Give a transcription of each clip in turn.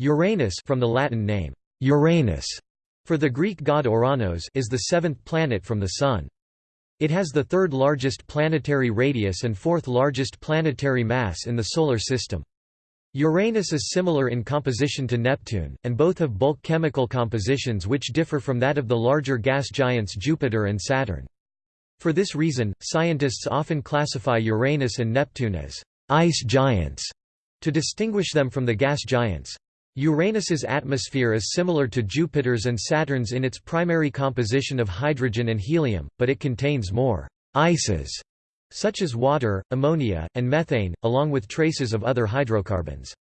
Uranus from the Latin name, Uranus, for the Greek god Uranos is the seventh planet from the Sun. It has the third largest planetary radius and fourth largest planetary mass in the Solar System. Uranus is similar in composition to Neptune, and both have bulk chemical compositions which differ from that of the larger gas giants Jupiter and Saturn. For this reason, scientists often classify Uranus and Neptune as ice giants to distinguish them from the gas giants. Uranus's atmosphere is similar to Jupiter's and Saturn's in its primary composition of hydrogen and helium, but it contains more ices such as water, ammonia, and methane, along with traces of other hydrocarbons.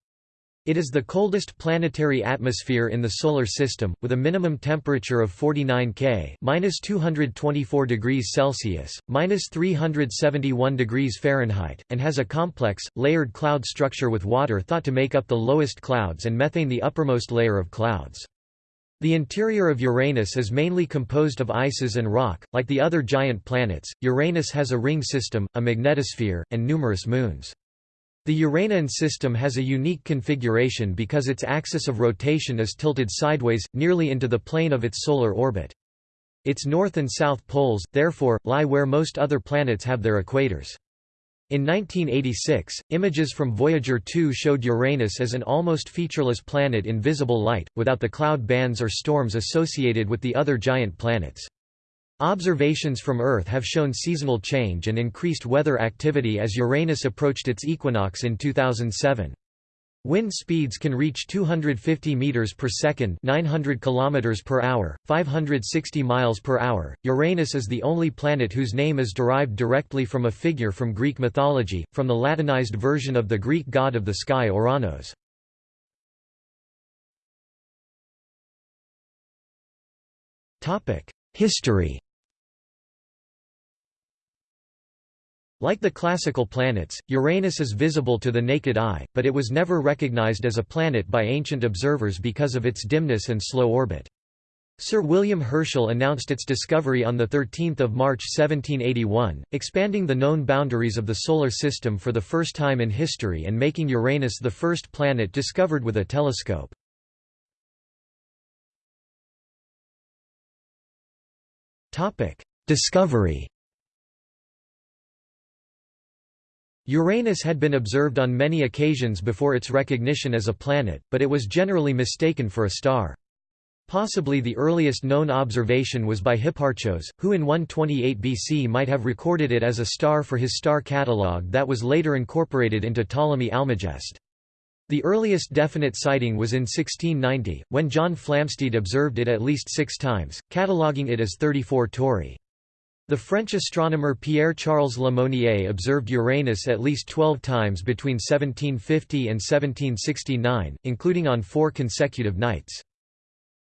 It is the coldest planetary atmosphere in the Solar System, with a minimum temperature of 49 K (-224 degrees Celsius, (-371 degrees Fahrenheit), and has a complex, layered cloud structure with water thought to make up the lowest clouds and methane the uppermost layer of clouds. The interior of Uranus is mainly composed of ices and rock. Like the other giant planets, Uranus has a ring system, a magnetosphere, and numerous moons. The Uranian system has a unique configuration because its axis of rotation is tilted sideways, nearly into the plane of its solar orbit. Its north and south poles, therefore, lie where most other planets have their equators. In 1986, images from Voyager 2 showed Uranus as an almost featureless planet in visible light, without the cloud bands or storms associated with the other giant planets. Observations from Earth have shown seasonal change and increased weather activity as Uranus approached its equinox in 2007. Wind speeds can reach 250 meters per second, 900 kilometers per hour, 560 miles per hour. Uranus is the only planet whose name is derived directly from a figure from Greek mythology, from the Latinized version of the Greek god of the sky Oranos. Topic: History Like the classical planets, Uranus is visible to the naked eye, but it was never recognized as a planet by ancient observers because of its dimness and slow orbit. Sir William Herschel announced its discovery on 13 March 1781, expanding the known boundaries of the Solar System for the first time in history and making Uranus the first planet discovered with a telescope. Discovery Uranus had been observed on many occasions before its recognition as a planet, but it was generally mistaken for a star. Possibly the earliest known observation was by Hipparchos, who in 128 BC might have recorded it as a star for his star catalogue that was later incorporated into Ptolemy Almagest. The earliest definite sighting was in 1690, when John Flamsteed observed it at least six times, cataloguing it as 34 Tauri. The French astronomer Pierre-Charles Lemonnier observed Uranus at least 12 times between 1750 and 1769, including on four consecutive nights.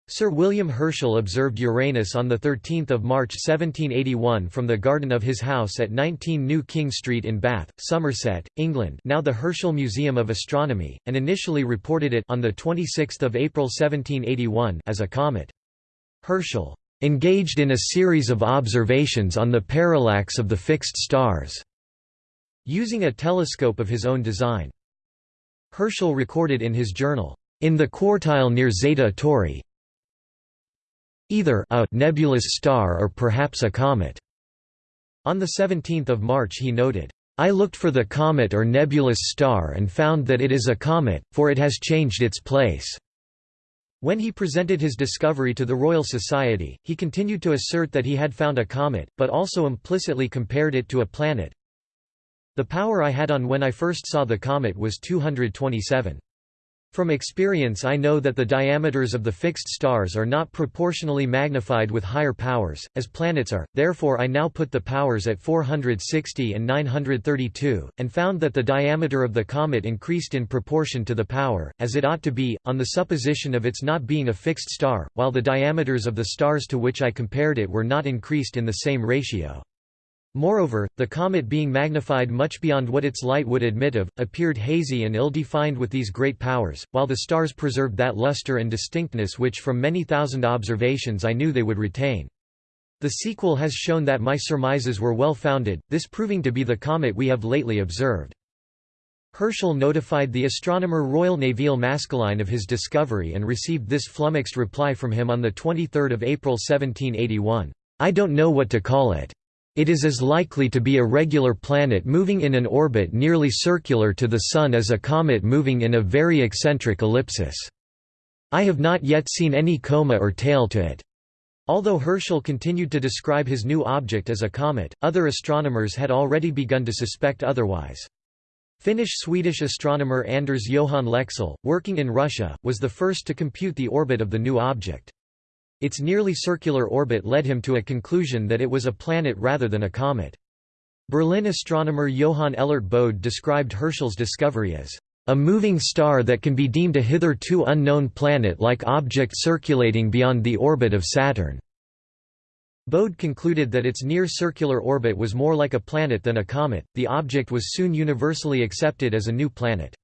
Sir William Herschel observed Uranus on 13 March 1781 from the garden of his house at 19 New King Street in Bath, Somerset, England now the Herschel Museum of Astronomy, and initially reported it on 26 April 1781 as a comet. Herschel engaged in a series of observations on the parallax of the fixed stars, using a telescope of his own design. Herschel recorded in his journal, in the quartile near Zeta Tauri, either a nebulous star or perhaps a comet. On 17 March he noted, I looked for the comet or nebulous star and found that it is a comet, for it has changed its place. When he presented his discovery to the Royal Society, he continued to assert that he had found a comet, but also implicitly compared it to a planet. The power I had on when I first saw the comet was 227. From experience I know that the diameters of the fixed stars are not proportionally magnified with higher powers, as planets are, therefore I now put the powers at 460 and 932, and found that the diameter of the comet increased in proportion to the power, as it ought to be, on the supposition of its not being a fixed star, while the diameters of the stars to which I compared it were not increased in the same ratio. Moreover, the comet being magnified much beyond what its light would admit of, appeared hazy and ill-defined with these great powers, while the stars preserved that luster and distinctness which from many thousand observations I knew they would retain. The sequel has shown that my surmises were well founded, this proving to be the comet we have lately observed. Herschel notified the astronomer Royal Nevil Maskelyne of his discovery and received this flummoxed reply from him on 23 April 1781, "'I don't know what to call it. It is as likely to be a regular planet moving in an orbit nearly circular to the Sun as a comet moving in a very eccentric ellipsis. I have not yet seen any coma or tail to it. Although Herschel continued to describe his new object as a comet, other astronomers had already begun to suspect otherwise. Finnish-Swedish astronomer Anders Johan Lexell, working in Russia, was the first to compute the orbit of the new object. Its nearly circular orbit led him to a conclusion that it was a planet rather than a comet. Berlin astronomer Johann Elert Bode described Herschel's discovery as a moving star that can be deemed a hitherto unknown planet-like object circulating beyond the orbit of Saturn." Bode concluded that its near-circular orbit was more like a planet than a comet. The object was soon universally accepted as a new planet.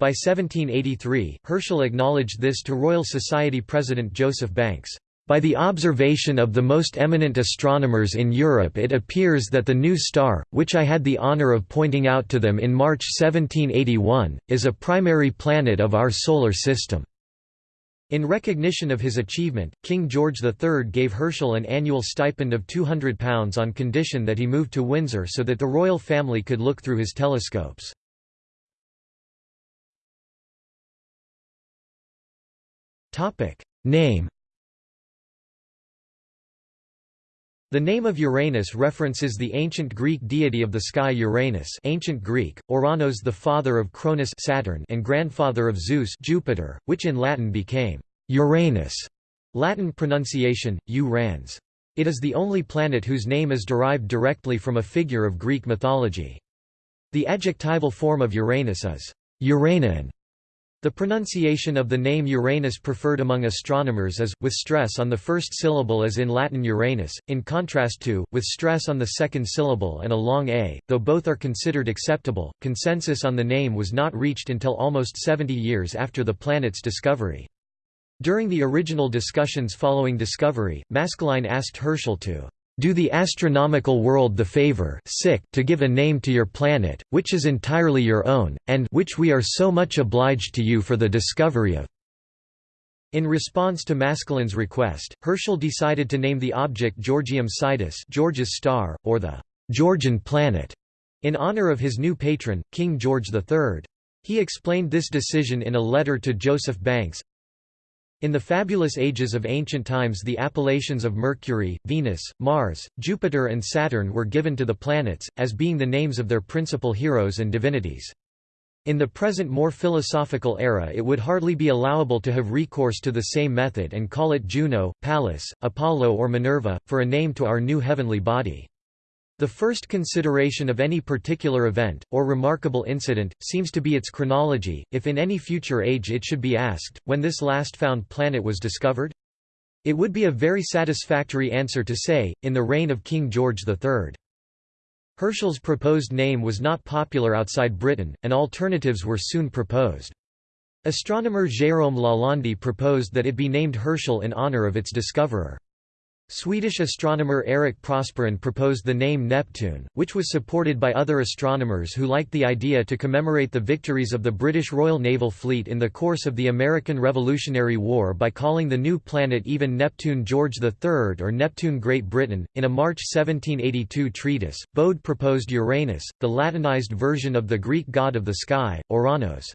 By 1783, Herschel acknowledged this to Royal Society President Joseph Banks. By the observation of the most eminent astronomers in Europe it appears that the new star, which I had the honour of pointing out to them in March 1781, is a primary planet of our solar system." In recognition of his achievement, King George III gave Herschel an annual stipend of £200 on condition that he moved to Windsor so that the royal family could look through his telescopes. Name The name of Uranus references the ancient Greek deity of the sky Uranus ancient Greek, Uranos the father of Cronus Saturn and grandfather of Zeus Jupiter, which in Latin became Uranus Latin pronunciation, U-Rans. It is the only planet whose name is derived directly from a figure of Greek mythology. The adjectival form of Uranus is Uranian, the pronunciation of the name Uranus preferred among astronomers is, with stress on the first syllable as in Latin Uranus, in contrast to, with stress on the second syllable and a long a, though both are considered acceptable. Consensus on the name was not reached until almost 70 years after the planet's discovery. During the original discussions following discovery, Maskelyne asked Herschel to do the astronomical world the favor to give a name to your planet, which is entirely your own, and which we are so much obliged to you for the discovery of. In response to Maskelyne's request, Herschel decided to name the object Georgium Sidus George's star, or the Georgian planet, in honor of his new patron, King George III. He explained this decision in a letter to Joseph Banks, in the fabulous ages of ancient times the appellations of Mercury, Venus, Mars, Jupiter and Saturn were given to the planets, as being the names of their principal heroes and divinities. In the present more philosophical era it would hardly be allowable to have recourse to the same method and call it Juno, Pallas, Apollo or Minerva, for a name to our new heavenly body. The first consideration of any particular event, or remarkable incident, seems to be its chronology, if in any future age it should be asked, when this last found planet was discovered? It would be a very satisfactory answer to say, in the reign of King George III. Herschel's proposed name was not popular outside Britain, and alternatives were soon proposed. Astronomer Jérôme Lalande proposed that it be named Herschel in honour of its discoverer. Swedish astronomer Erik Prosperin proposed the name Neptune, which was supported by other astronomers who liked the idea to commemorate the victories of the British Royal Naval Fleet in the course of the American Revolutionary War by calling the new planet even Neptune George III or Neptune Great Britain. In a March 1782 treatise, Bode proposed Uranus, the Latinized version of the Greek god of the sky, Oranos.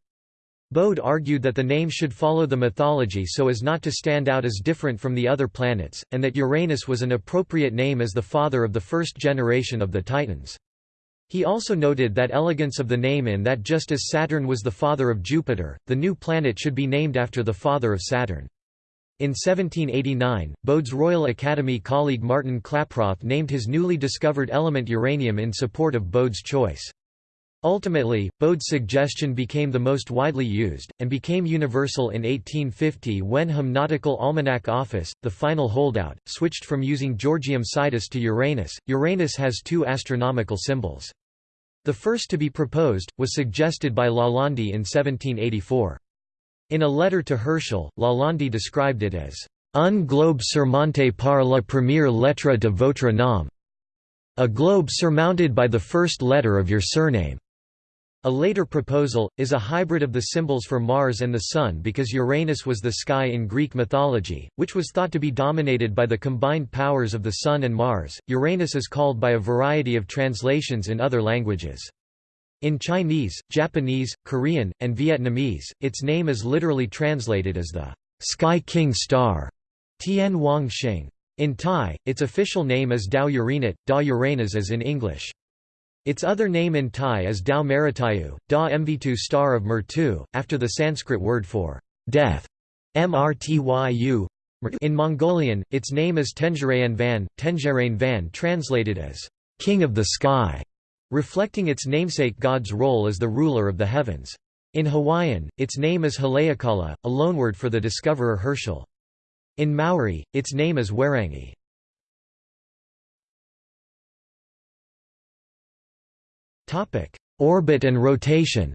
Bode argued that the name should follow the mythology so as not to stand out as different from the other planets, and that Uranus was an appropriate name as the father of the first generation of the Titans. He also noted that elegance of the name in that just as Saturn was the father of Jupiter, the new planet should be named after the father of Saturn. In 1789, Bode's Royal Academy colleague Martin Klaproth named his newly discovered element uranium in support of Bode's choice. Ultimately, Bode's suggestion became the most widely used, and became universal in 1850 when Hum Nautical Almanac Office, the final holdout, switched from using Georgium Sidus to Uranus. Uranus has two astronomical symbols. The first to be proposed, was suggested by Lalande in 1784. In a letter to Herschel, Lalande described it as un globe surmonté par la première lettre de votre nom, a globe surmounted by the first letter of your surname. A later proposal, is a hybrid of the symbols for Mars and the Sun because Uranus was the sky in Greek mythology, which was thought to be dominated by the combined powers of the Sun and Mars. Uranus is called by a variety of translations in other languages. In Chinese, Japanese, Korean, and Vietnamese, its name is literally translated as the Sky King Star, Tian Wang Xing. In Thai, its official name is Dao Uranat, Da Uranus as in English. Its other name in Thai is Dao Maritayu, Da Mvitu star of Mertu, after the Sanskrit word for death, Mrtyu. In Mongolian, its name is Tenjerayan Van, Van translated as king of the sky, reflecting its namesake god's role as the ruler of the heavens. In Hawaiian, its name is Heleʻekala, a loanword for the discoverer Herschel. In Maori, its name is Whērangi. Topic: Orbit and rotation.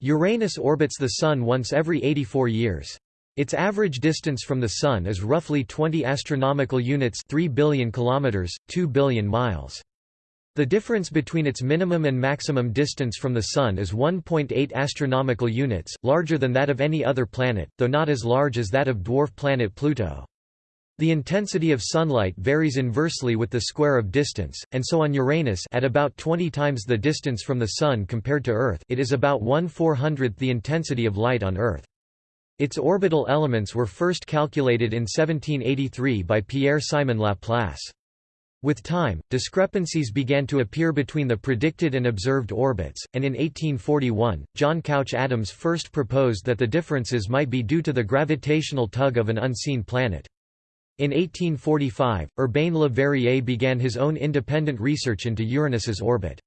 Uranus orbits the Sun once every 84 years. Its average distance from the Sun is roughly 20 astronomical units 3 billion kilometers, 2 billion miles. The difference between its minimum and maximum distance from the Sun is 1.8 astronomical units, larger than that of any other planet, though not as large as that of dwarf planet Pluto. The intensity of sunlight varies inversely with the square of distance, and so on Uranus at about 20 times the distance from the Sun compared to Earth it is about 1 400th the intensity of light on Earth. Its orbital elements were first calculated in 1783 by Pierre-Simon Laplace. With time, discrepancies began to appear between the predicted and observed orbits, and in 1841, John Couch Adams first proposed that the differences might be due to the gravitational tug of an unseen planet. In 1845, Urbain Le Verrier began his own independent research into Uranus's orbit.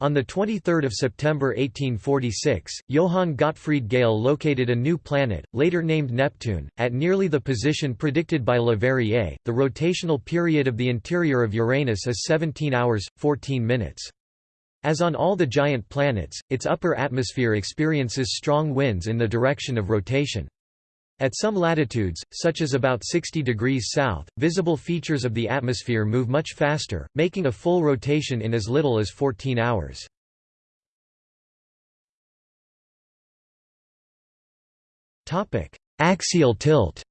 On 23 September 1846, Johann Gottfried Galle located a new planet, later named Neptune, at nearly the position predicted by Le Verrier. The rotational period of the interior of Uranus is 17 hours, 14 minutes. As on all the giant planets, its upper atmosphere experiences strong winds in the direction of rotation. At some latitudes, such as about 60 degrees south, visible features of the atmosphere move much faster, making a full rotation in as little as 14 hours. Axial tilt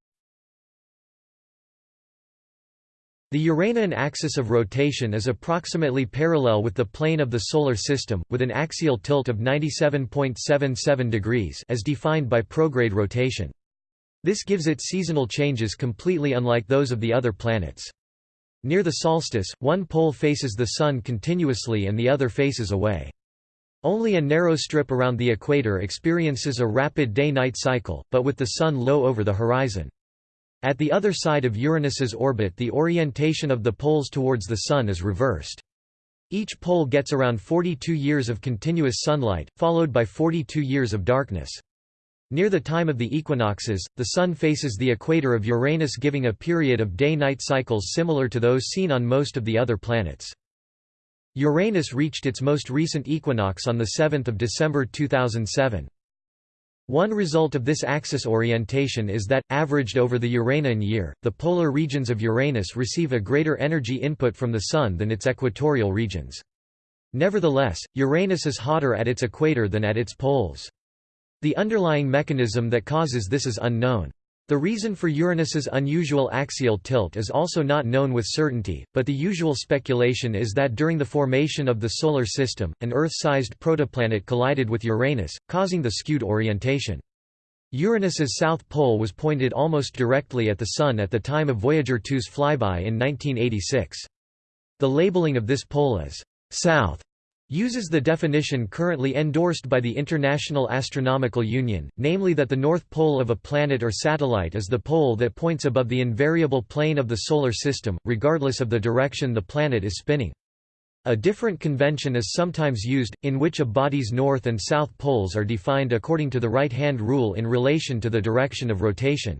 The Uranian axis of rotation is approximately parallel with the plane of the Solar System, with an axial tilt of 97.77 degrees as defined by prograde rotation. This gives it seasonal changes completely unlike those of the other planets. Near the solstice, one pole faces the Sun continuously and the other faces away. Only a narrow strip around the equator experiences a rapid day-night cycle, but with the Sun low over the horizon. At the other side of Uranus's orbit the orientation of the poles towards the Sun is reversed. Each pole gets around 42 years of continuous sunlight, followed by 42 years of darkness. Near the time of the equinoxes, the Sun faces the equator of Uranus giving a period of day-night cycles similar to those seen on most of the other planets. Uranus reached its most recent equinox on 7 December 2007. One result of this axis orientation is that, averaged over the Uranian year, the polar regions of Uranus receive a greater energy input from the Sun than its equatorial regions. Nevertheless, Uranus is hotter at its equator than at its poles. The underlying mechanism that causes this is unknown. The reason for Uranus's unusual axial tilt is also not known with certainty, but the usual speculation is that during the formation of the Solar System, an Earth-sized protoplanet collided with Uranus, causing the skewed orientation. Uranus's south pole was pointed almost directly at the Sun at the time of Voyager 2's flyby in 1986. The labeling of this pole as «south» uses the definition currently endorsed by the International Astronomical Union, namely that the north pole of a planet or satellite is the pole that points above the invariable plane of the Solar System, regardless of the direction the planet is spinning. A different convention is sometimes used, in which a body's north and south poles are defined according to the right-hand rule in relation to the direction of rotation.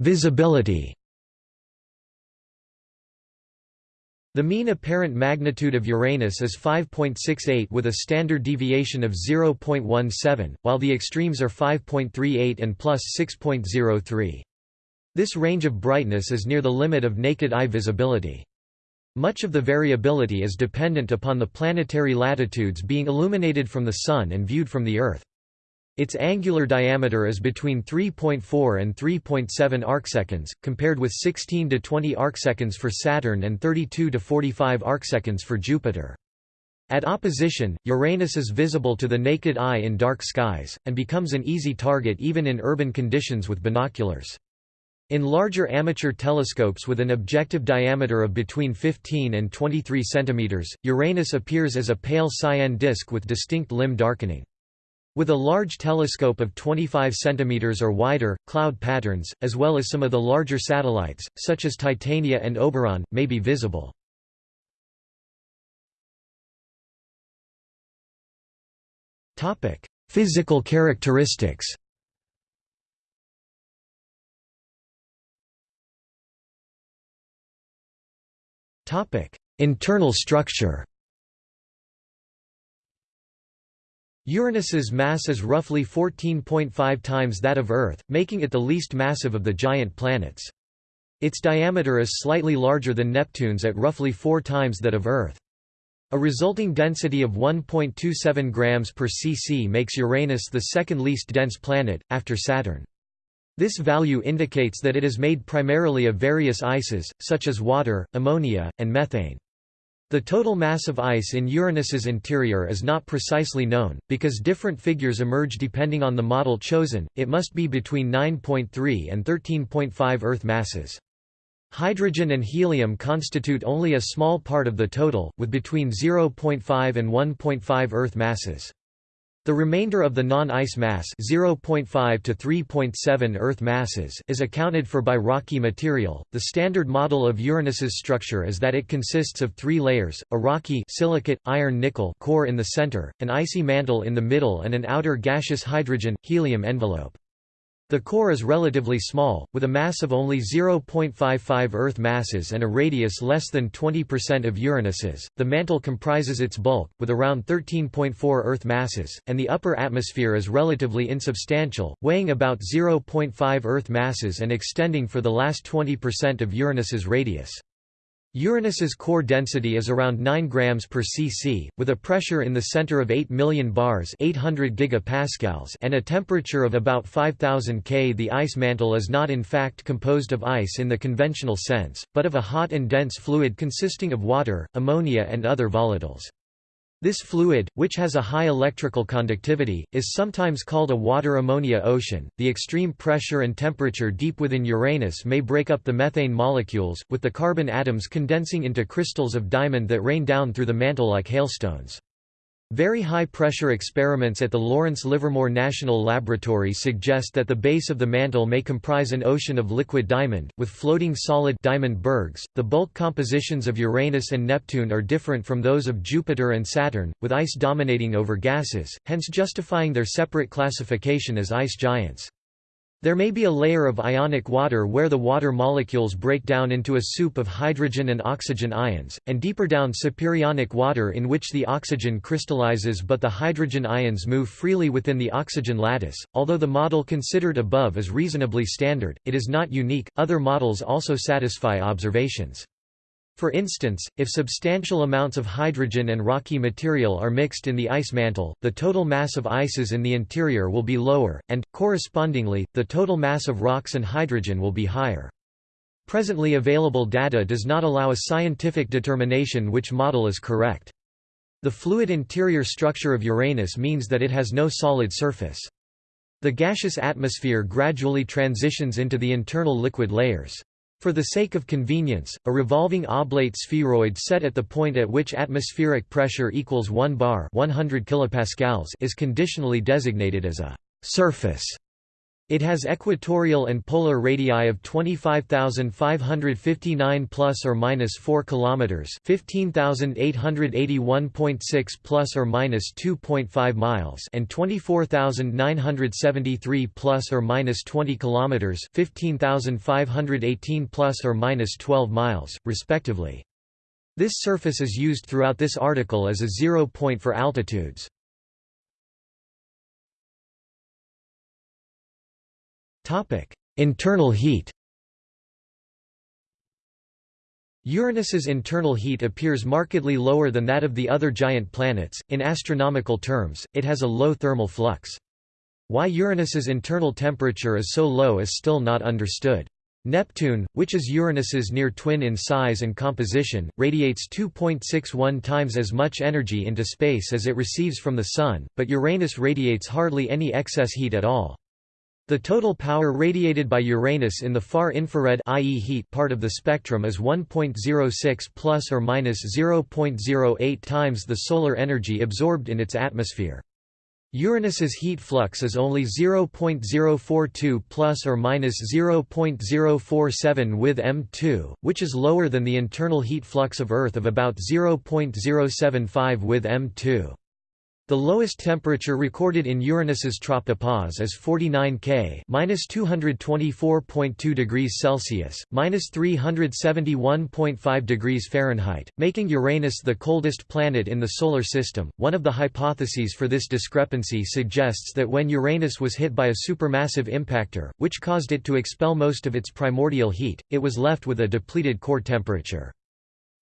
Visibility The mean apparent magnitude of Uranus is 5.68 with a standard deviation of 0.17, while the extremes are 5.38 and plus 6.03. This range of brightness is near the limit of naked eye visibility. Much of the variability is dependent upon the planetary latitudes being illuminated from the Sun and viewed from the Earth. Its angular diameter is between 3.4 and 3.7 arcseconds, compared with 16 to 20 arcseconds for Saturn and 32 to 45 arcseconds for Jupiter. At opposition, Uranus is visible to the naked eye in dark skies, and becomes an easy target even in urban conditions with binoculars. In larger amateur telescopes with an objective diameter of between 15 and 23 cm, Uranus appears as a pale cyan disk with distinct limb darkening. With a large telescope of 25 cm or wider, cloud patterns, as well as some of the larger satellites, such as Titania and Oberon, may be visible. Physical characteristics Internal structure Uranus's mass is roughly 14.5 times that of Earth, making it the least massive of the giant planets. Its diameter is slightly larger than Neptune's at roughly four times that of Earth. A resulting density of 1.27 grams per cc makes Uranus the second least dense planet, after Saturn. This value indicates that it is made primarily of various ices, such as water, ammonia, and methane. The total mass of ice in Uranus's interior is not precisely known, because different figures emerge depending on the model chosen, it must be between 9.3 and 13.5 Earth masses. Hydrogen and helium constitute only a small part of the total, with between 0.5 and 1.5 Earth masses. The remainder of the non-ice mass 0.5 to 3.7 Earth masses is accounted for by rocky material. The standard model of Uranus's structure is that it consists of three layers: a rocky silicate iron nickel core in the center, an icy mantle in the middle, and an outer gaseous hydrogen helium envelope. The core is relatively small, with a mass of only 0.55 Earth masses and a radius less than 20% of Uranus's. The mantle comprises its bulk, with around 13.4 Earth masses, and the upper atmosphere is relatively insubstantial, weighing about 0.5 Earth masses and extending for the last 20% of Uranus's radius. Uranus's core density is around 9 grams per cc, with a pressure in the center of 8 million bars 800 gigapascals and a temperature of about 5000 K. The ice mantle is not in fact composed of ice in the conventional sense, but of a hot and dense fluid consisting of water, ammonia and other volatiles. This fluid, which has a high electrical conductivity, is sometimes called a water-ammonia ocean. The extreme pressure and temperature deep within Uranus may break up the methane molecules, with the carbon atoms condensing into crystals of diamond that rain down through the mantle like hailstones. Very high-pressure experiments at the Lawrence Livermore National Laboratory suggest that the base of the mantle may comprise an ocean of liquid diamond, with floating solid diamond bergs. The bulk compositions of Uranus and Neptune are different from those of Jupiter and Saturn, with ice dominating over gases, hence justifying their separate classification as ice giants. There may be a layer of ionic water where the water molecules break down into a soup of hydrogen and oxygen ions, and deeper down superionic water in which the oxygen crystallizes but the hydrogen ions move freely within the oxygen lattice. Although the model considered above is reasonably standard, it is not unique, other models also satisfy observations. For instance, if substantial amounts of hydrogen and rocky material are mixed in the ice mantle, the total mass of ices in the interior will be lower, and, correspondingly, the total mass of rocks and hydrogen will be higher. Presently available data does not allow a scientific determination which model is correct. The fluid interior structure of Uranus means that it has no solid surface. The gaseous atmosphere gradually transitions into the internal liquid layers. For the sake of convenience, a revolving oblate spheroid set at the point at which atmospheric pressure equals 1 bar 100 kilopascals is conditionally designated as a surface. It has equatorial and polar radii of 25,559 plus or minus 4 kilometers, 15,881.6 plus or minus 2.5 miles, and 24,973 plus or minus 20 kilometers, 15,518 plus or minus 12 miles, respectively. This surface is used throughout this article as a zero point for altitudes. Topic: Internal heat. Uranus's internal heat appears markedly lower than that of the other giant planets. In astronomical terms, it has a low thermal flux. Why Uranus's internal temperature is so low is still not understood. Neptune, which is Uranus's near twin in size and composition, radiates 2.61 times as much energy into space as it receives from the Sun, but Uranus radiates hardly any excess heat at all. The total power radiated by Uranus in the far infrared i.e. heat part of the spectrum is 1.06 plus or minus 0.08 times the solar energy absorbed in its atmosphere. Uranus's heat flux is only 0.042 plus or minus 0.047 with M2, which is lower than the internal heat flux of Earth of about 0.075 with M2. The lowest temperature recorded in Uranus's tropopause is 49 K (-224.2 degrees Celsius, (-371.5 degrees Fahrenheit), making Uranus the coldest planet in the solar system. One of the hypotheses for this discrepancy suggests that when Uranus was hit by a supermassive impactor, which caused it to expel most of its primordial heat, it was left with a depleted core temperature.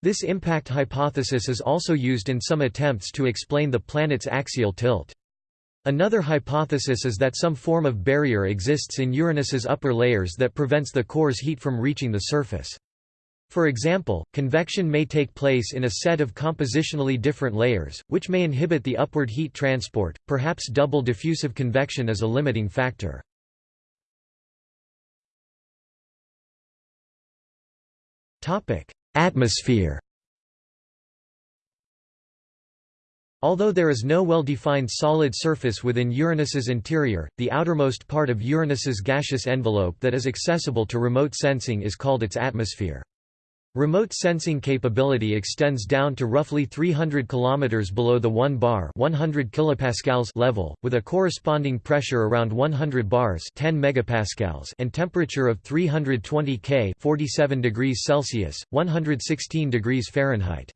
This impact hypothesis is also used in some attempts to explain the planet's axial tilt. Another hypothesis is that some form of barrier exists in Uranus's upper layers that prevents the core's heat from reaching the surface. For example, convection may take place in a set of compositionally different layers, which may inhibit the upward heat transport, perhaps double diffusive convection is a limiting factor. Atmosphere Although there is no well-defined solid surface within Uranus's interior, the outermost part of Uranus's gaseous envelope that is accessible to remote sensing is called its atmosphere. Remote sensing capability extends down to roughly 300 km below the 1 bar 100 kilopascals level, with a corresponding pressure around 100 bars 10 megapascals and temperature of 320 K 47 degrees Celsius, 116 degrees Fahrenheit.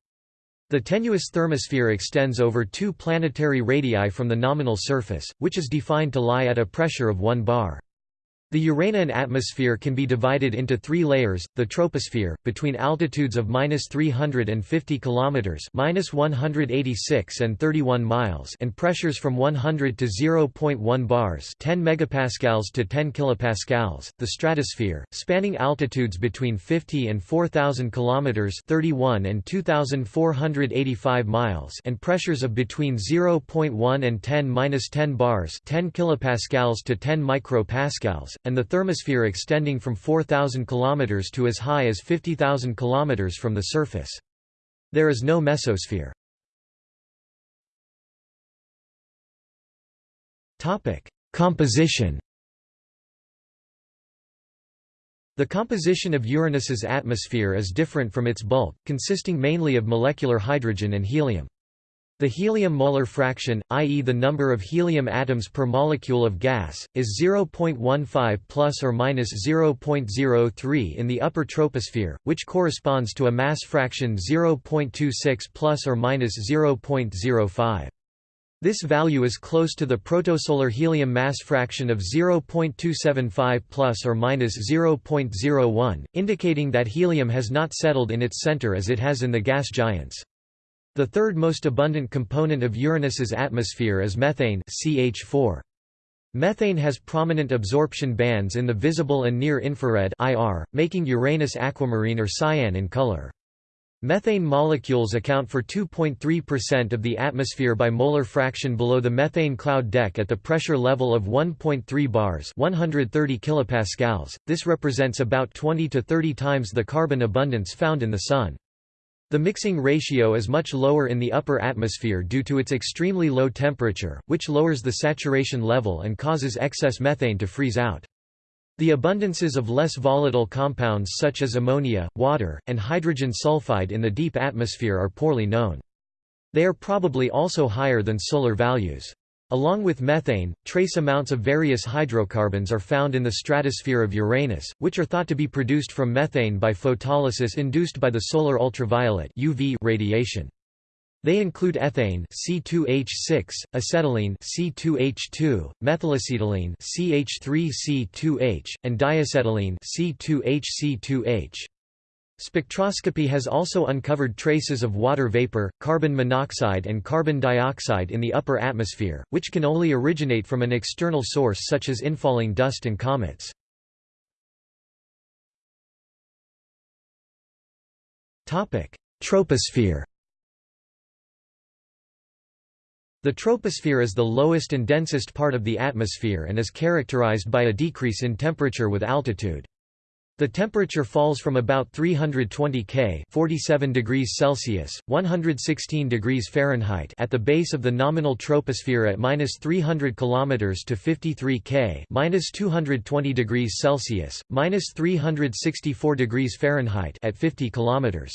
The tenuous thermosphere extends over two planetary radii from the nominal surface, which is defined to lie at a pressure of 1 bar. The Uranian atmosphere can be divided into three layers: the troposphere, between altitudes of -350 km (-186 and 31 miles), and pressures from 100 to 0.1 bars (10 megapascals to 10 kilopascals), the stratosphere, spanning altitudes between 50 and 4,000 km (31 and 2,485 miles), and pressures of between 0.1 and 10-10 bars (10 kilopascals to 10 micropascals), and the thermosphere extending from 4,000 km to as high as 50,000 km from the surface. There is no mesosphere. Composition The composition of Uranus's atmosphere is different from its bulk, consisting mainly of molecular hydrogen and helium. The helium-molar fraction, i.e. the number of helium atoms per molecule of gas, is 0.15 plus or minus 0.03 in the upper troposphere, which corresponds to a mass fraction 0.26 plus or minus 0.05. This value is close to the protosolar helium mass fraction of 0.275 plus or minus 0.01, indicating that helium has not settled in its center as it has in the gas giants. The third most abundant component of Uranus's atmosphere is methane CH4. Methane has prominent absorption bands in the visible and near-infrared IR, making Uranus aquamarine or cyan in color. Methane molecules account for 2.3% of the atmosphere by molar fraction below the methane cloud deck at the pressure level of 1.3 bars 130 kilopascals. This represents about 20 to 30 times the carbon abundance found in the Sun. The mixing ratio is much lower in the upper atmosphere due to its extremely low temperature, which lowers the saturation level and causes excess methane to freeze out. The abundances of less volatile compounds such as ammonia, water, and hydrogen sulfide in the deep atmosphere are poorly known. They are probably also higher than solar values. Along with methane, trace amounts of various hydrocarbons are found in the stratosphere of Uranus, which are thought to be produced from methane by photolysis induced by the solar ultraviolet UV radiation. They include ethane C2H6, acetylene C2H2, methylacetylene CH3C2H, and diacetylene C2HC2H. Spectroscopy has also uncovered traces of water vapor, carbon monoxide and carbon dioxide in the upper atmosphere, which can only originate from an external source such as infalling dust and comets. Troposphere The troposphere is the lowest and densest part of the atmosphere and is characterized by a decrease in temperature with altitude. The temperature falls from about 320 K 47 degrees Celsius, 116 degrees Fahrenheit at the base of the nominal troposphere at minus 300 km to 53 K minus 220 degrees Celsius, minus 364 degrees Fahrenheit at 50 kilometers.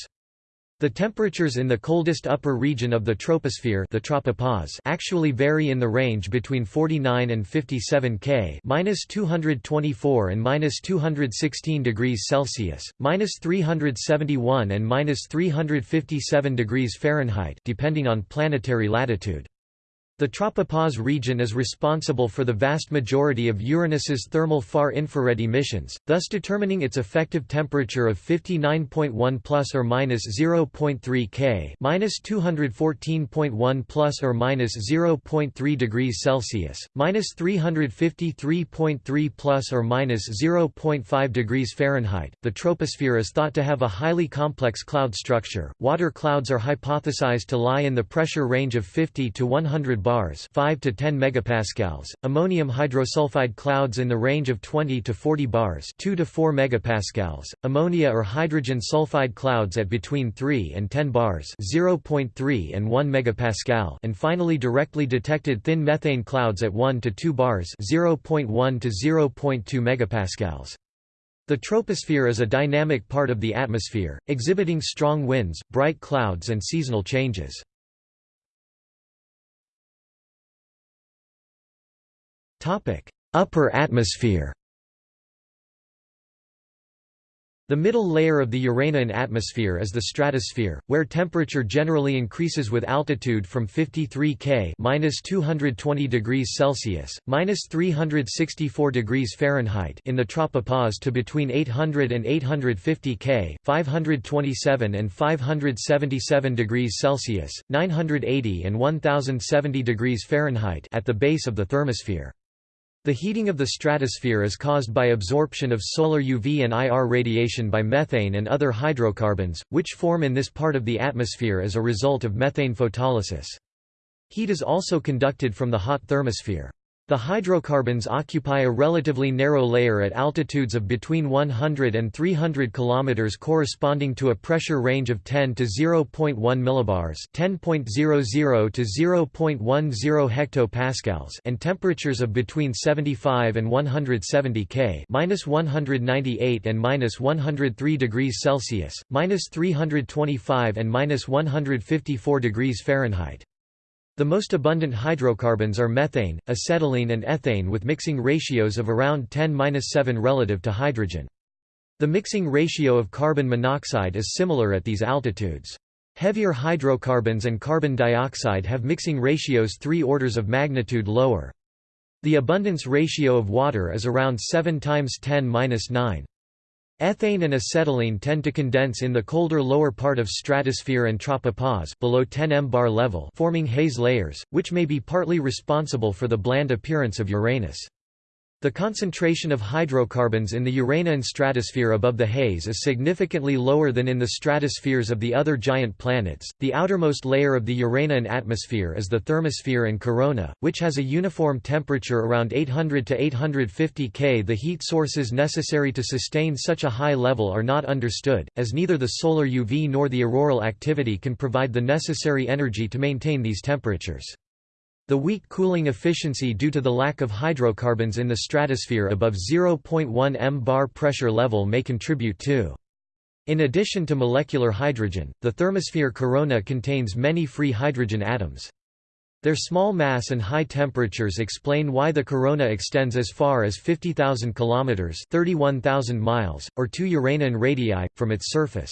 The temperatures in the coldest upper region of the troposphere the tropopause actually vary in the range between 49 and 57 K minus 224 and minus 216 degrees Celsius, minus 371 and minus 357 degrees Fahrenheit depending on planetary latitude. The tropopause region is responsible for the vast majority of Uranus's thermal far-infrared emissions, thus determining its effective temperature of 59.1 plus or minus 0.3 K, minus 214.1 plus or minus 0.3 degrees Celsius, minus 353.3 plus or minus 0.5 degrees Fahrenheit. The troposphere is thought to have a highly complex cloud structure. Water clouds are hypothesized to lie in the pressure range of 50 to 100 bars 5 to 10 megapascals, ammonium hydrosulfide clouds in the range of 20 to 40 bars 2 to 4 megapascals, ammonia or hydrogen sulfide clouds at between 3 and 10 bars 0.3 and 1 megapascal and finally directly detected thin methane clouds at 1 to 2 bars 0.1 to 0.2 megapascals. The troposphere is a dynamic part of the atmosphere, exhibiting strong winds, bright clouds and seasonal changes. Upper atmosphere The middle layer of the Uranian atmosphere is the stratosphere, where temperature generally increases with altitude from 53 K (-220 degrees Celsius, (-364 degrees Fahrenheit) in the tropopause to between 800 and 850 K (527 and 577 degrees Celsius, 980 and 1070 degrees Fahrenheit) at the base of the thermosphere. The heating of the stratosphere is caused by absorption of solar UV and IR radiation by methane and other hydrocarbons, which form in this part of the atmosphere as a result of methane photolysis. Heat is also conducted from the hot thermosphere. The hydrocarbons occupy a relatively narrow layer at altitudes of between 100 and 300 km corresponding to a pressure range of 10 to 0.1 millibars 10.00 to 0.10 hectopascals and temperatures of between 75 and 170 K minus 198 and minus 103 degrees Celsius, minus 325 and minus 154 degrees Fahrenheit. The most abundant hydrocarbons are methane, acetylene and ethane with mixing ratios of around 10-7 relative to hydrogen. The mixing ratio of carbon monoxide is similar at these altitudes. Heavier hydrocarbons and carbon dioxide have mixing ratios three orders of magnitude lower. The abundance ratio of water is around 7 times 10-9. Ethane and acetylene tend to condense in the colder lower part of stratosphere and tropopause below 10 m bar level forming haze layers, which may be partly responsible for the bland appearance of Uranus. The concentration of hydrocarbons in the Uranian stratosphere above the haze is significantly lower than in the stratospheres of the other giant planets. The outermost layer of the Uranian atmosphere is the thermosphere and corona, which has a uniform temperature around 800 to 850 K. The heat sources necessary to sustain such a high level are not understood, as neither the solar UV nor the auroral activity can provide the necessary energy to maintain these temperatures. The weak cooling efficiency due to the lack of hydrocarbons in the stratosphere above 0.1 m bar pressure level may contribute too. In addition to molecular hydrogen, the thermosphere corona contains many free hydrogen atoms. Their small mass and high temperatures explain why the corona extends as far as 50,000 km 31,000 miles, or 2 Uranian radii, from its surface.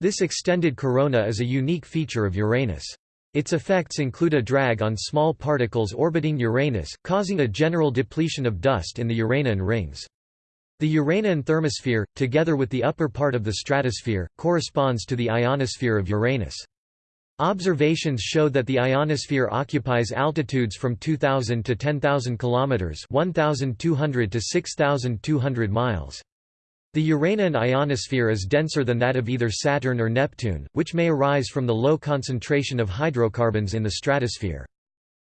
This extended corona is a unique feature of Uranus. Its effects include a drag on small particles orbiting Uranus, causing a general depletion of dust in the Uranian rings. The Uranian thermosphere, together with the upper part of the stratosphere, corresponds to the ionosphere of Uranus. Observations show that the ionosphere occupies altitudes from 2000 to 10,000 kilometers, 1200 to 6200 miles. The Uranian ionosphere is denser than that of either Saturn or Neptune, which may arise from the low concentration of hydrocarbons in the stratosphere.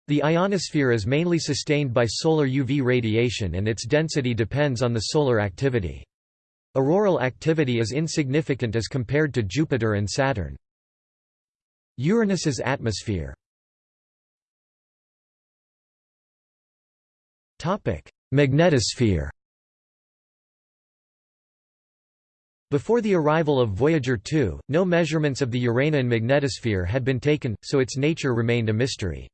The ionosphere is mainly sustained by solar UV radiation and its density depends on the solar activity. Auroral activity is insignificant as compared to Jupiter and Saturn. Uranus's atmosphere Magnetosphere Before the arrival of Voyager 2, no measurements of the Uranian magnetosphere had been taken, so its nature remained a mystery.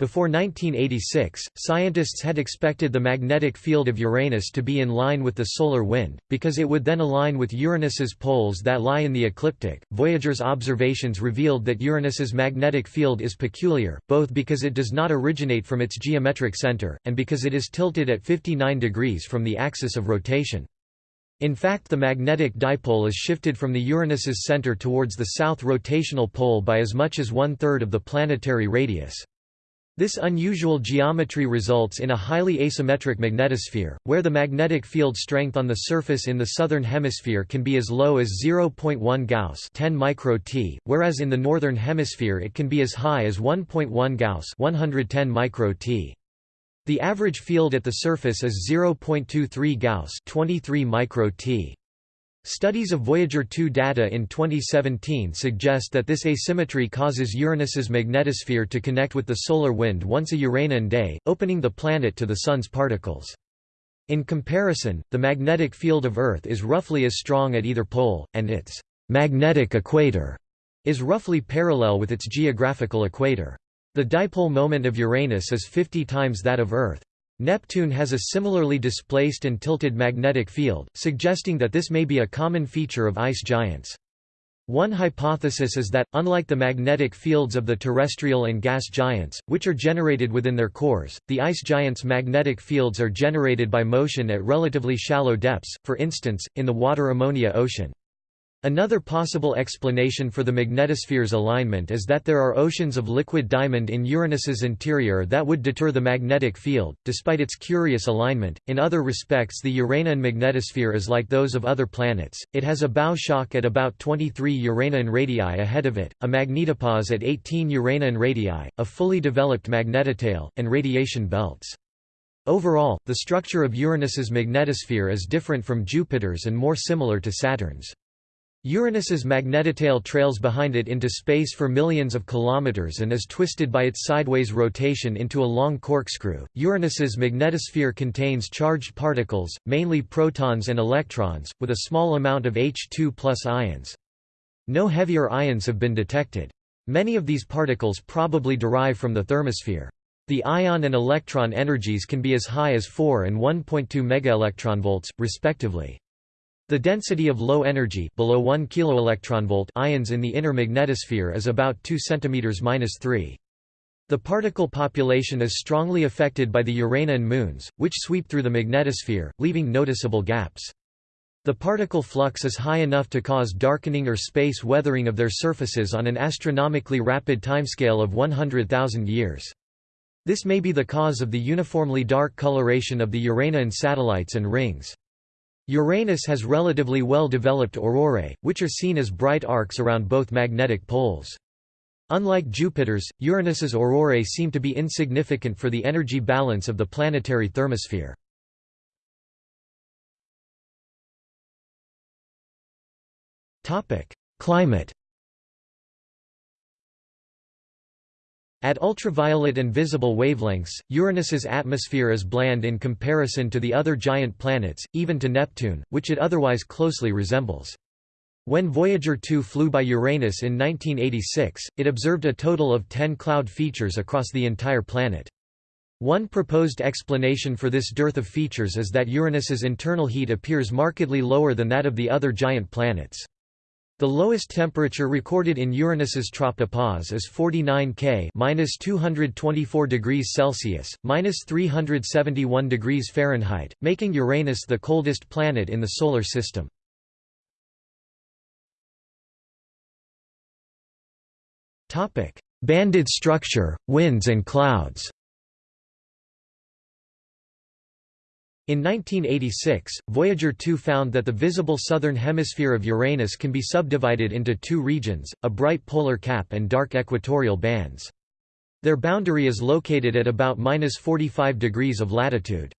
Before 1986, scientists had expected the magnetic field of Uranus to be in line with the solar wind, because it would then align with Uranus's poles that lie in the ecliptic. Voyager's observations revealed that Uranus's magnetic field is peculiar, both because it does not originate from its geometric center, and because it is tilted at 59 degrees from the axis of rotation. In fact the magnetic dipole is shifted from the Uranus's center towards the south rotational pole by as much as one-third of the planetary radius. This unusual geometry results in a highly asymmetric magnetosphere, where the magnetic field strength on the surface in the southern hemisphere can be as low as 0.1 Gauss 10 micro -t, whereas in the northern hemisphere it can be as high as 1.1 Gauss 110 micro -t. The average field at the surface is 0.23 Gauss 23 micro -t. Studies of Voyager 2 data in 2017 suggest that this asymmetry causes Uranus's magnetosphere to connect with the solar wind once a Uranian day, opening the planet to the Sun's particles. In comparison, the magnetic field of Earth is roughly as strong at either pole, and its magnetic equator is roughly parallel with its geographical equator. The dipole moment of Uranus is 50 times that of Earth. Neptune has a similarly displaced and tilted magnetic field, suggesting that this may be a common feature of ice giants. One hypothesis is that, unlike the magnetic fields of the terrestrial and gas giants, which are generated within their cores, the ice giants' magnetic fields are generated by motion at relatively shallow depths, for instance, in the water-ammonia ocean. Another possible explanation for the magnetosphere's alignment is that there are oceans of liquid diamond in Uranus's interior that would deter the magnetic field, despite its curious alignment. In other respects, the Uranian magnetosphere is like those of other planets. It has a bow shock at about 23 Uranian radii ahead of it, a magnetopause at 18 Uranian radii, a fully developed magnetotail, and radiation belts. Overall, the structure of Uranus's magnetosphere is different from Jupiter's and more similar to Saturn's. Uranus's magnetotail trails behind it into space for millions of kilometers and is twisted by its sideways rotation into a long corkscrew. Uranus's magnetosphere contains charged particles, mainly protons and electrons, with a small amount of H2 ions. No heavier ions have been detected. Many of these particles probably derive from the thermosphere. The ion and electron energies can be as high as 4 and 1.2 megaelectronvolts, respectively. The density of low energy below 1 keV ions in the inner magnetosphere is about 2 cm-3. The particle population is strongly affected by the Uranian moons, which sweep through the magnetosphere, leaving noticeable gaps. The particle flux is high enough to cause darkening or space weathering of their surfaces on an astronomically rapid timescale of 100,000 years. This may be the cause of the uniformly dark coloration of the Uranian satellites and rings. Uranus has relatively well-developed aurorae, which are seen as bright arcs around both magnetic poles. Unlike Jupiter's, Uranus's aurorae seem to be insignificant for the energy balance of the planetary thermosphere. Climate At ultraviolet and visible wavelengths, Uranus's atmosphere is bland in comparison to the other giant planets, even to Neptune, which it otherwise closely resembles. When Voyager 2 flew by Uranus in 1986, it observed a total of 10 cloud features across the entire planet. One proposed explanation for this dearth of features is that Uranus's internal heat appears markedly lower than that of the other giant planets. The lowest temperature recorded in Uranus's tropopause is 49 K (-224 degrees Celsius, (-371 degrees Fahrenheit), making Uranus the coldest planet in the solar system. Banded structure, winds and clouds. In 1986, Voyager 2 found that the visible southern hemisphere of Uranus can be subdivided into two regions, a bright polar cap and dark equatorial bands. Their boundary is located at about 45 degrees of latitude.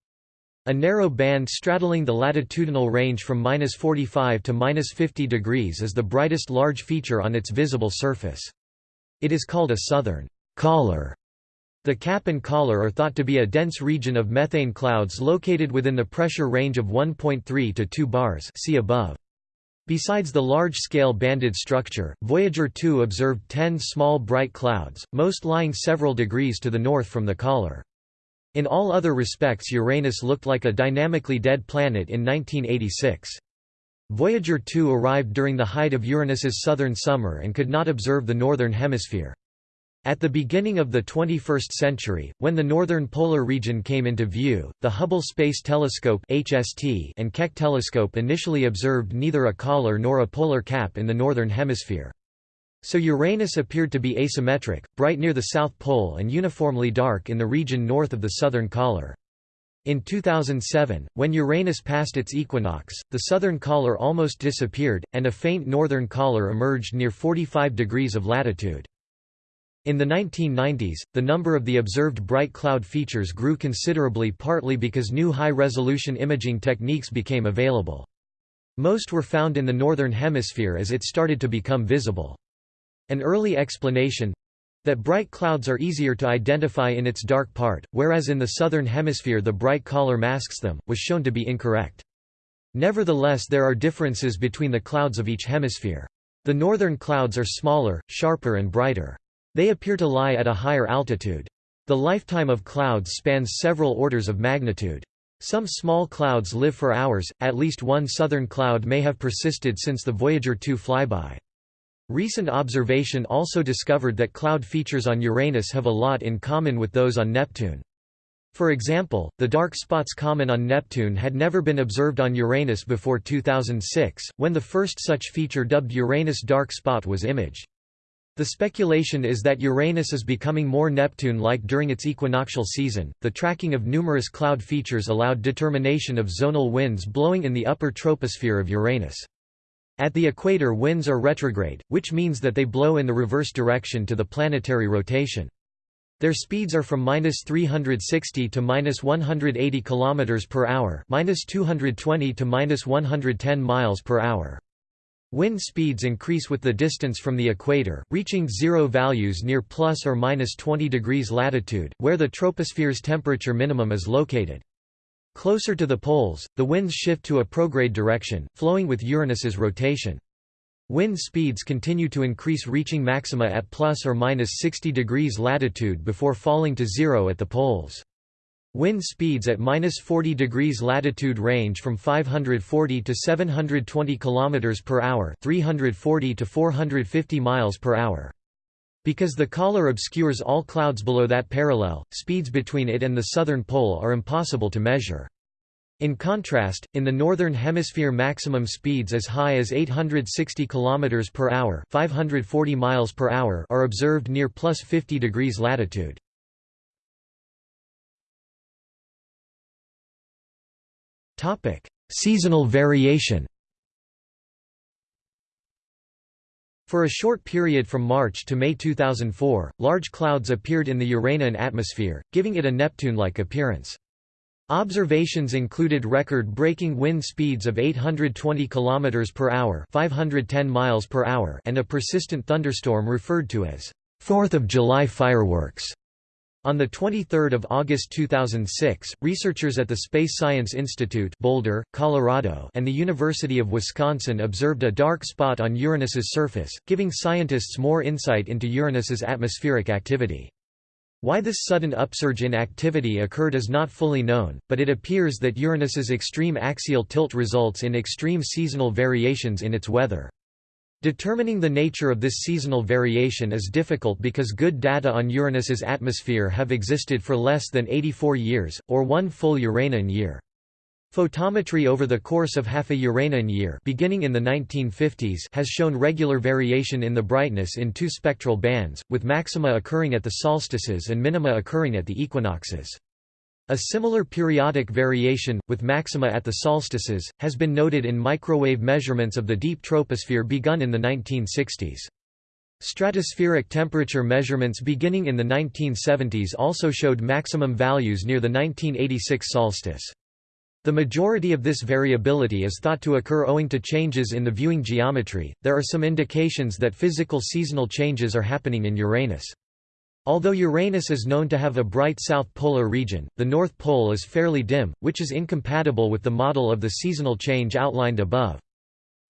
A narrow band straddling the latitudinal range from 45 to 50 degrees is the brightest large feature on its visible surface. It is called a southern collar the cap and collar are thought to be a dense region of methane clouds located within the pressure range of 1.3 to 2 bars see above. Besides the large-scale banded structure, Voyager 2 observed 10 small bright clouds, most lying several degrees to the north from the collar. In all other respects Uranus looked like a dynamically dead planet in 1986. Voyager 2 arrived during the height of Uranus's southern summer and could not observe the northern hemisphere. At the beginning of the 21st century, when the northern polar region came into view, the Hubble Space Telescope (HST) and Keck telescope initially observed neither a collar nor a polar cap in the northern hemisphere. So Uranus appeared to be asymmetric, bright near the south pole and uniformly dark in the region north of the southern collar. In 2007, when Uranus passed its equinox, the southern collar almost disappeared, and a faint northern collar emerged near 45 degrees of latitude. In the 1990s, the number of the observed bright cloud features grew considerably partly because new high-resolution imaging techniques became available. Most were found in the northern hemisphere as it started to become visible. An early explanation—that bright clouds are easier to identify in its dark part, whereas in the southern hemisphere the bright collar masks them, was shown to be incorrect. Nevertheless there are differences between the clouds of each hemisphere. The northern clouds are smaller, sharper and brighter. They appear to lie at a higher altitude. The lifetime of clouds spans several orders of magnitude. Some small clouds live for hours, at least one southern cloud may have persisted since the Voyager 2 flyby. Recent observation also discovered that cloud features on Uranus have a lot in common with those on Neptune. For example, the dark spots common on Neptune had never been observed on Uranus before 2006, when the first such feature dubbed Uranus dark spot was imaged. The speculation is that Uranus is becoming more Neptune-like during its equinoctial season. The tracking of numerous cloud features allowed determination of zonal winds blowing in the upper troposphere of Uranus. At the equator winds are retrograde, which means that they blow in the reverse direction to the planetary rotation. Their speeds are from -360 to -180 km per hour, -220 to -110 miles per hour. Wind speeds increase with the distance from the equator, reaching zero values near plus or minus 20 degrees latitude, where the troposphere's temperature minimum is located. Closer to the poles, the winds shift to a prograde direction, flowing with Uranus's rotation. Wind speeds continue to increase reaching maxima at plus or minus 60 degrees latitude before falling to zero at the poles. Wind speeds at minus 40 degrees latitude range from 540 to 720 km per hour, 340 to 450 miles per hour. Because the collar obscures all clouds below that parallel, speeds between it and the southern pole are impossible to measure. In contrast, in the northern hemisphere maximum speeds as high as 860 km per hour, 540 miles per hour are observed near plus 50 degrees latitude. Topic: Seasonal variation. For a short period from March to May 2004, large clouds appeared in the Uranian atmosphere, giving it a Neptune-like appearance. Observations included record-breaking wind speeds of 820 km per hour, 510 miles per hour, and a persistent thunderstorm referred to as 4th of July fireworks. On 23 August 2006, researchers at the Space Science Institute Boulder, Colorado and the University of Wisconsin observed a dark spot on Uranus's surface, giving scientists more insight into Uranus's atmospheric activity. Why this sudden upsurge in activity occurred is not fully known, but it appears that Uranus's extreme axial tilt results in extreme seasonal variations in its weather. Determining the nature of this seasonal variation is difficult because good data on Uranus's atmosphere have existed for less than 84 years, or one full Uranian year. Photometry over the course of half a Uranian year beginning in the 1950s has shown regular variation in the brightness in two spectral bands, with maxima occurring at the solstices and minima occurring at the equinoxes. A similar periodic variation, with maxima at the solstices, has been noted in microwave measurements of the deep troposphere begun in the 1960s. Stratospheric temperature measurements beginning in the 1970s also showed maximum values near the 1986 solstice. The majority of this variability is thought to occur owing to changes in the viewing geometry. There are some indications that physical seasonal changes are happening in Uranus. Although Uranus is known to have a bright south polar region, the North Pole is fairly dim, which is incompatible with the model of the seasonal change outlined above.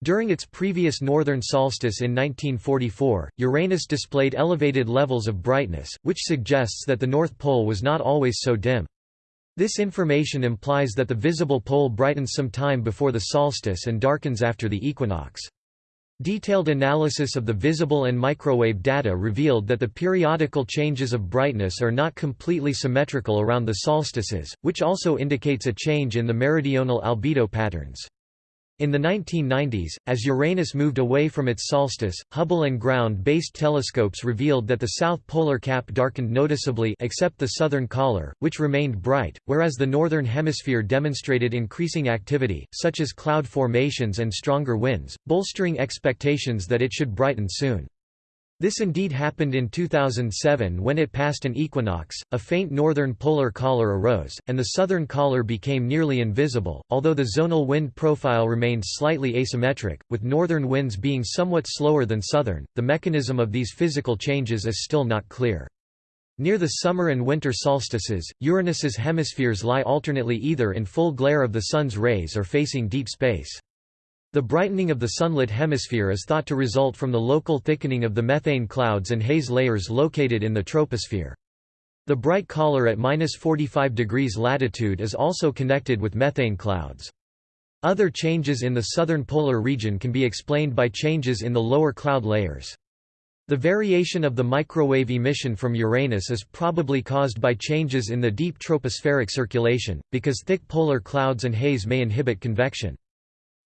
During its previous northern solstice in 1944, Uranus displayed elevated levels of brightness, which suggests that the North Pole was not always so dim. This information implies that the visible pole brightens some time before the solstice and darkens after the equinox. Detailed analysis of the visible and microwave data revealed that the periodical changes of brightness are not completely symmetrical around the solstices, which also indicates a change in the meridional albedo patterns. In the 1990s, as Uranus moved away from its solstice, Hubble and ground-based telescopes revealed that the south polar cap darkened noticeably except the southern collar, which remained bright, whereas the northern hemisphere demonstrated increasing activity, such as cloud formations and stronger winds, bolstering expectations that it should brighten soon. This indeed happened in 2007 when it passed an equinox, a faint northern polar collar arose, and the southern collar became nearly invisible, although the zonal wind profile remained slightly asymmetric, with northern winds being somewhat slower than southern. The mechanism of these physical changes is still not clear. Near the summer and winter solstices, Uranus's hemispheres lie alternately either in full glare of the Sun's rays or facing deep space. The brightening of the sunlit hemisphere is thought to result from the local thickening of the methane clouds and haze layers located in the troposphere. The bright collar at minus 45 degrees latitude is also connected with methane clouds. Other changes in the southern polar region can be explained by changes in the lower cloud layers. The variation of the microwave emission from Uranus is probably caused by changes in the deep tropospheric circulation, because thick polar clouds and haze may inhibit convection.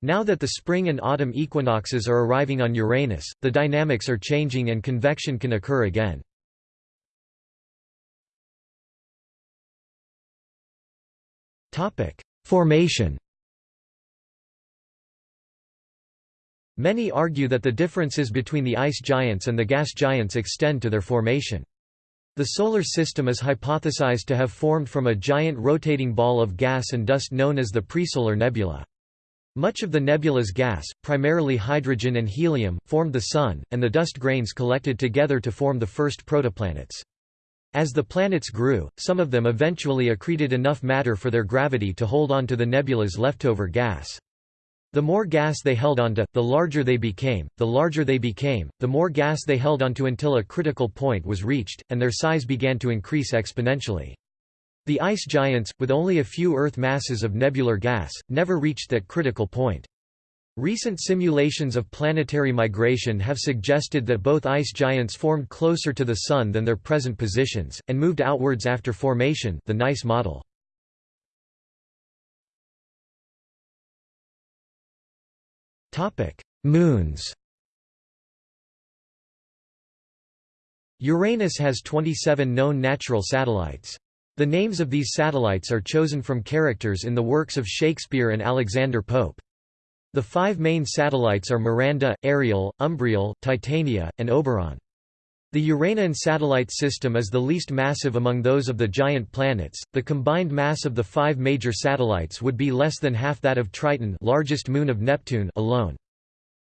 Now that the spring and autumn equinoxes are arriving on Uranus, the dynamics are changing and convection can occur again. Formation Many argue that the differences between the ice giants and the gas giants extend to their formation. The Solar System is hypothesized to have formed from a giant rotating ball of gas and dust known as the Presolar Nebula. Much of the nebula's gas, primarily hydrogen and helium, formed the Sun, and the dust grains collected together to form the first protoplanets. As the planets grew, some of them eventually accreted enough matter for their gravity to hold on to the nebula's leftover gas. The more gas they held onto, the larger they became, the larger they became, the more gas they held onto until a critical point was reached, and their size began to increase exponentially. The ice giants, with only a few Earth masses of nebular gas, never reached that critical point. Recent simulations of planetary migration have suggested that both ice giants formed closer to the Sun than their present positions, and moved outwards after formation the NICE model. Moons Uranus has 27 known natural satellites. The names of these satellites are chosen from characters in the works of Shakespeare and Alexander Pope. The five main satellites are Miranda, Ariel, Umbriel, Titania, and Oberon. The Uranian satellite system is the least massive among those of the giant planets. The combined mass of the five major satellites would be less than half that of Triton, largest moon of Neptune, alone.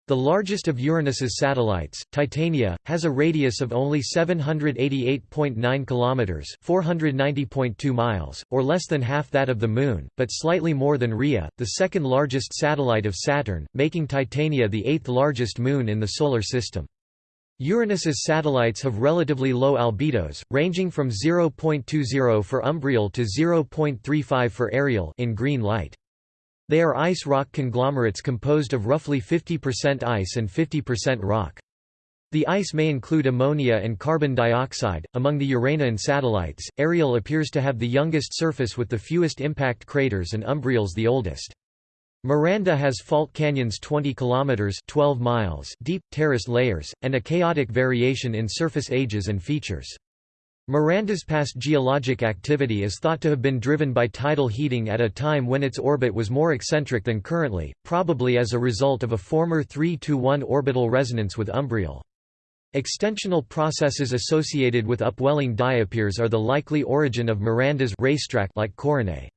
The largest of Uranus's satellites, Titania, has a radius of only 788.9 kilometers, 490.2 miles, or less than half that of the Moon, but slightly more than Rhea, the second largest satellite of Saturn, making Titania the eighth largest moon in the solar system. Uranus's satellites have relatively low albedos, ranging from 0.20 for Umbriel to 0.35 for Ariel in green light. They are ice-rock conglomerates composed of roughly 50% ice and 50% rock. The ice may include ammonia and carbon dioxide. Among the Uranian satellites, Ariel appears to have the youngest surface with the fewest impact craters and Umbriel's the oldest. Miranda has fault canyons 20 kilometers 12 miles deep, terrace layers, and a chaotic variation in surface ages and features. Miranda's past geologic activity is thought to have been driven by tidal heating at a time when its orbit was more eccentric than currently, probably as a result of a former 3–1 orbital resonance with Umbriel. Extensional processes associated with upwelling diapirs are the likely origin of Miranda's racetrack like coronae.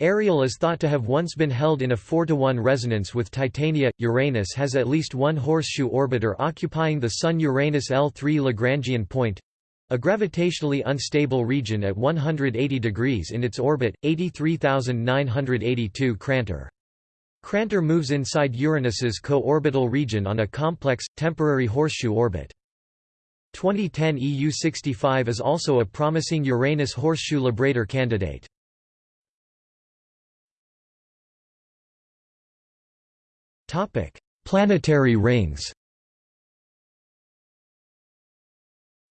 Ariel is thought to have once been held in a 4–1 resonance with Titania. Uranus has at least one horseshoe orbiter occupying the Sun-Uranus L3 Lagrangian point, a gravitationally unstable region at 180 degrees in its orbit, 83,982 Crantor. Crantor moves inside Uranus's co-orbital region on a complex, temporary horseshoe orbit. 2010 EU65 is also a promising Uranus horseshoe librator candidate. Planetary rings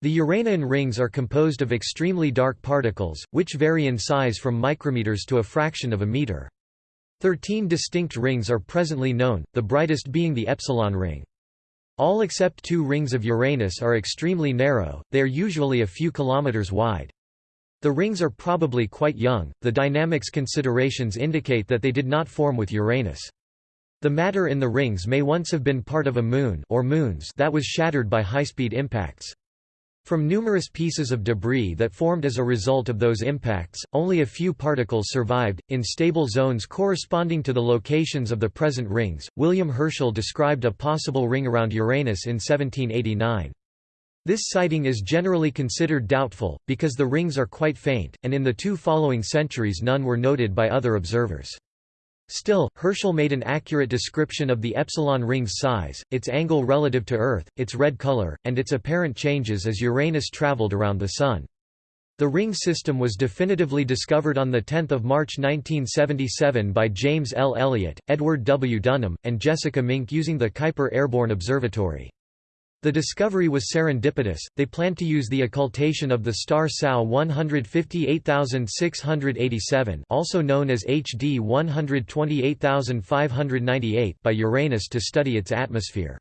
The Uranian rings are composed of extremely dark particles, which vary in size from micrometers to a fraction of a meter. Thirteen distinct rings are presently known, the brightest being the Epsilon ring. All except two rings of Uranus are extremely narrow, they are usually a few kilometers wide. The rings are probably quite young, the dynamics considerations indicate that they did not form with Uranus. The matter in the rings may once have been part of a moon or moons that was shattered by high-speed impacts. From numerous pieces of debris that formed as a result of those impacts, only a few particles survived, in stable zones corresponding to the locations of the present rings. William Herschel described a possible ring around Uranus in 1789. This sighting is generally considered doubtful, because the rings are quite faint, and in the two following centuries none were noted by other observers. Still, Herschel made an accurate description of the epsilon ring's size, its angle relative to Earth, its red color, and its apparent changes as Uranus traveled around the Sun. The ring system was definitively discovered on 10 March 1977 by James L. Elliott, Edward W. Dunham, and Jessica Mink using the Kuiper Airborne Observatory. The discovery was serendipitous, they planned to use the occultation of the star SAO 158687 also known as HD 128598 by Uranus to study its atmosphere.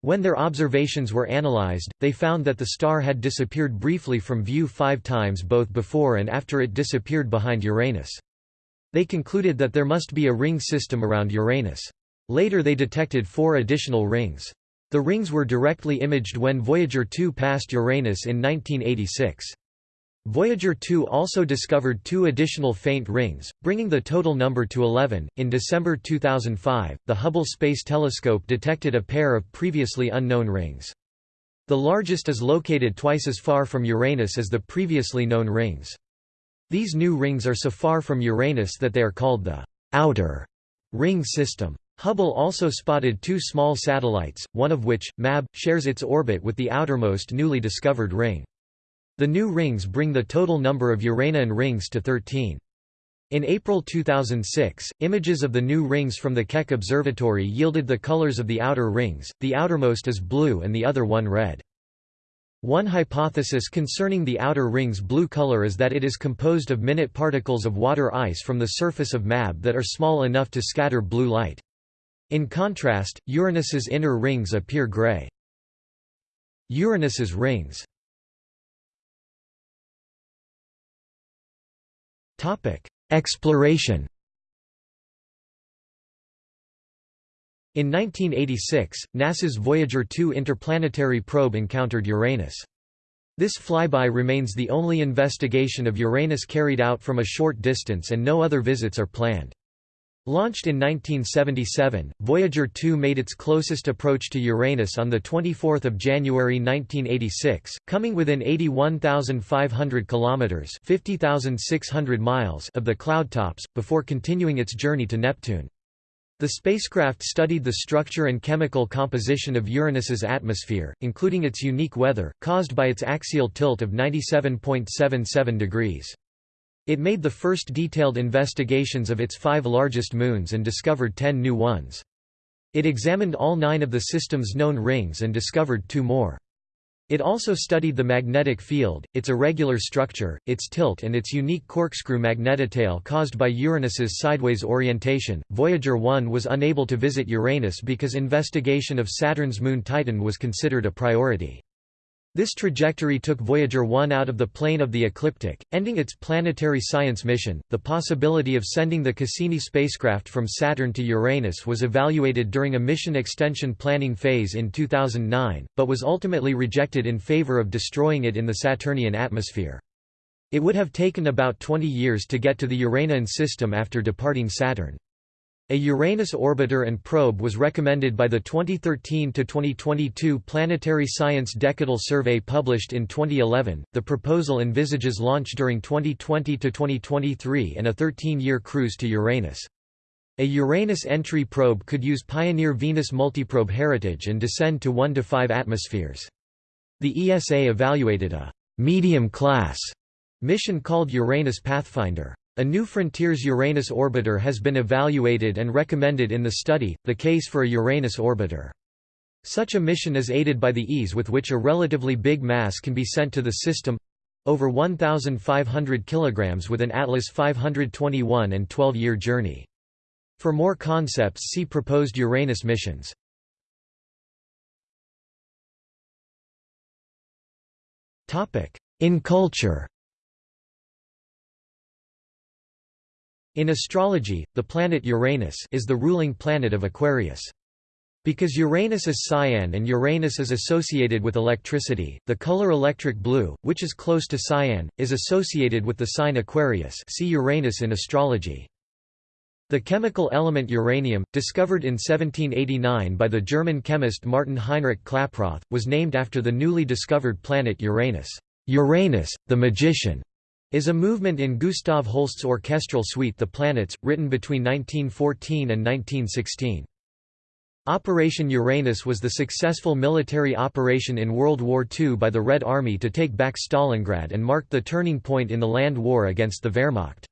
When their observations were analyzed, they found that the star had disappeared briefly from view five times both before and after it disappeared behind Uranus. They concluded that there must be a ring system around Uranus. Later they detected four additional rings. The rings were directly imaged when Voyager 2 passed Uranus in 1986. Voyager 2 also discovered two additional faint rings, bringing the total number to 11. In December 2005, the Hubble Space Telescope detected a pair of previously unknown rings. The largest is located twice as far from Uranus as the previously known rings. These new rings are so far from Uranus that they are called the outer ring system. Hubble also spotted two small satellites, one of which, MAB, shares its orbit with the outermost newly discovered ring. The new rings bring the total number of Uranian rings to 13. In April 2006, images of the new rings from the Keck Observatory yielded the colors of the outer rings, the outermost is blue and the other one red. One hypothesis concerning the outer ring's blue color is that it is composed of minute particles of water ice from the surface of MAB that are small enough to scatter blue light. In contrast, Uranus's inner rings appear gray. Uranus's rings Exploration In 1986, NASA's Voyager 2 interplanetary probe encountered Uranus. This flyby remains the only investigation of Uranus carried out from a short distance and no other visits are planned. Launched in 1977, Voyager 2 made its closest approach to Uranus on 24 January 1986, coming within 81,500 kilometers (50,600 miles) of the cloud tops, before continuing its journey to Neptune. The spacecraft studied the structure and chemical composition of Uranus's atmosphere, including its unique weather, caused by its axial tilt of 97.77 degrees. It made the first detailed investigations of its five largest moons and discovered ten new ones. It examined all nine of the system's known rings and discovered two more. It also studied the magnetic field, its irregular structure, its tilt and its unique corkscrew magnetotail caused by Uranus's sideways orientation. Voyager 1 was unable to visit Uranus because investigation of Saturn's moon Titan was considered a priority. This trajectory took Voyager 1 out of the plane of the ecliptic, ending its planetary science mission. The possibility of sending the Cassini spacecraft from Saturn to Uranus was evaluated during a mission extension planning phase in 2009, but was ultimately rejected in favor of destroying it in the Saturnian atmosphere. It would have taken about 20 years to get to the Uranian system after departing Saturn. A Uranus orbiter and probe was recommended by the 2013-2022 Planetary Science Decadal Survey published in 2011. The proposal envisages launch during 2020-2023 and a 13-year cruise to Uranus. A Uranus entry probe could use Pioneer Venus multiprobe heritage and descend to 1 to 5 atmospheres. The ESA evaluated a medium-class mission called Uranus Pathfinder. A New Frontiers Uranus orbiter has been evaluated and recommended in the study, the case for a Uranus orbiter. Such a mission is aided by the ease with which a relatively big mass can be sent to the system—over 1,500 kg with an Atlas 521 and 12-year journey. For more concepts see proposed Uranus missions. In culture In astrology, the planet Uranus is the ruling planet of Aquarius. Because Uranus is cyan and Uranus is associated with electricity, the color electric blue, which is close to cyan, is associated with the sign Aquarius see Uranus in astrology. The chemical element uranium, discovered in 1789 by the German chemist Martin Heinrich Klaproth, was named after the newly discovered planet Uranus. Uranus, the magician, is a movement in Gustav Holst's orchestral suite The Planets, written between 1914 and 1916. Operation Uranus was the successful military operation in World War II by the Red Army to take back Stalingrad and marked the turning point in the land war against the Wehrmacht.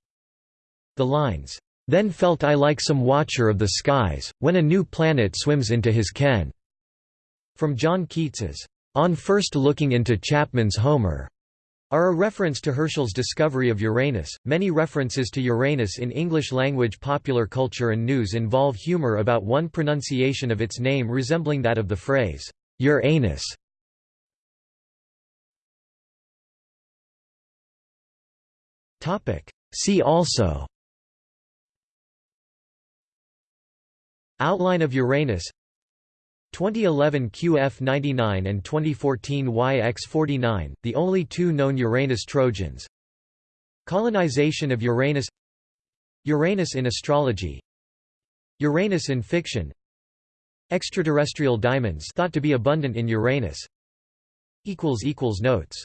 The lines, "'Then felt I like some watcher of the skies, when a new planet swims into his ken' from John Keats's, "'On first looking into Chapman's Homer' are a reference to Herschel's discovery of Uranus. Many references to Uranus in English language popular culture and news involve humor about one pronunciation of its name resembling that of the phrase, Uranus. See also Outline of Uranus 2011 QF99 and 2014 YX49, the only two known Uranus Trojans. Colonization of Uranus Uranus in astrology Uranus in fiction Extraterrestrial diamonds thought to be abundant in Uranus. Notes